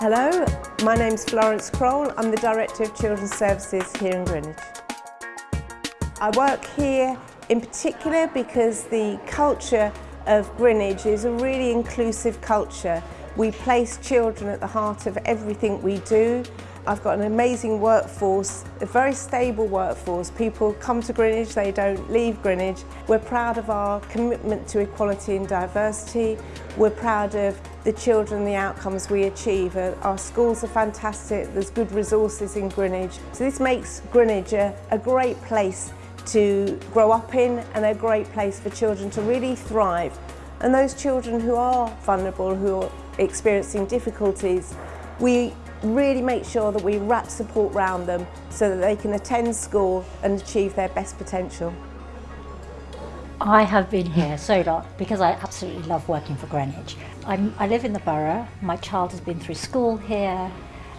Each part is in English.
Hello, my name's Florence Kroll. I'm the Director of Children's Services here in Greenwich. I work here in particular because the culture of Greenwich is a really inclusive culture. We place children at the heart of everything we do. I've got an amazing workforce, a very stable workforce. People come to Greenwich, they don't leave Greenwich. We're proud of our commitment to equality and diversity. We're proud of the children the outcomes we achieve. Our schools are fantastic, there's good resources in Greenwich. So this makes Greenwich a, a great place to grow up in and a great place for children to really thrive. And those children who are vulnerable, who are experiencing difficulties, we really make sure that we wrap support around them so that they can attend school and achieve their best potential. I have been here so long because I absolutely love working for Greenwich. I'm, I live in the borough, my child has been through school here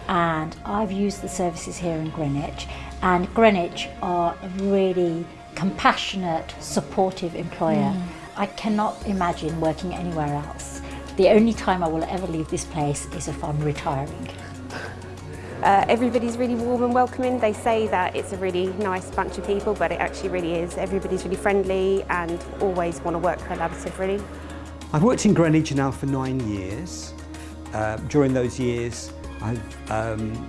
and I've used the services here in Greenwich and Greenwich are a really compassionate, supportive employer. Mm. I cannot imagine working anywhere else. The only time I will ever leave this place is if I'm retiring. Uh, everybody's really warm and welcoming. They say that it's a really nice bunch of people, but it actually really is. Everybody's really friendly and always want to work collaborative, really. I've worked in Greenwich now for nine years. Uh, during those years, I've um,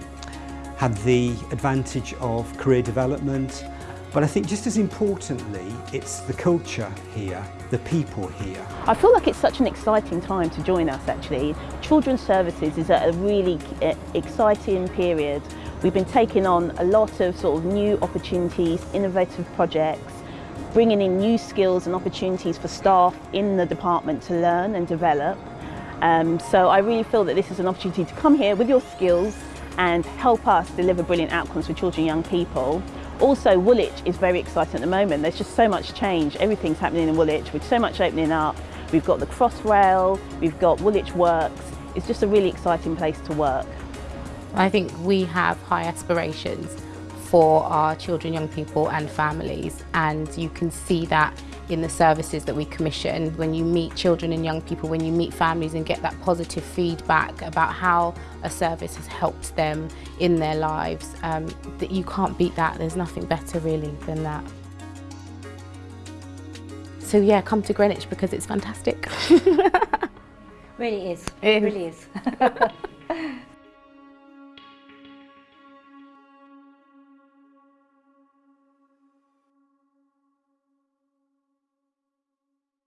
had the advantage of career development, But I think just as importantly, it's the culture here, the people here. I feel like it's such an exciting time to join us actually. Children's Services is at a really eh, exciting period. We've been taking on a lot of sort of new opportunities, innovative projects, bringing in new skills and opportunities for staff in the department to learn and develop. Um, so I really feel that this is an opportunity to come here with your skills and help us deliver brilliant outcomes for children and young people. Also, Woolwich is very exciting at the moment. There's just so much change. Everything's happening in Woolwich with so much opening up. We've got the Crossrail, we've got Woolwich Works. It's just a really exciting place to work. I think we have high aspirations for our children, young people and families and you can see that in the services that we commission when you meet children and young people, when you meet families and get that positive feedback about how a service has helped them in their lives, um, that you can't beat that. There's nothing better really than that. So yeah, come to Greenwich because it's fantastic. really is. It really is.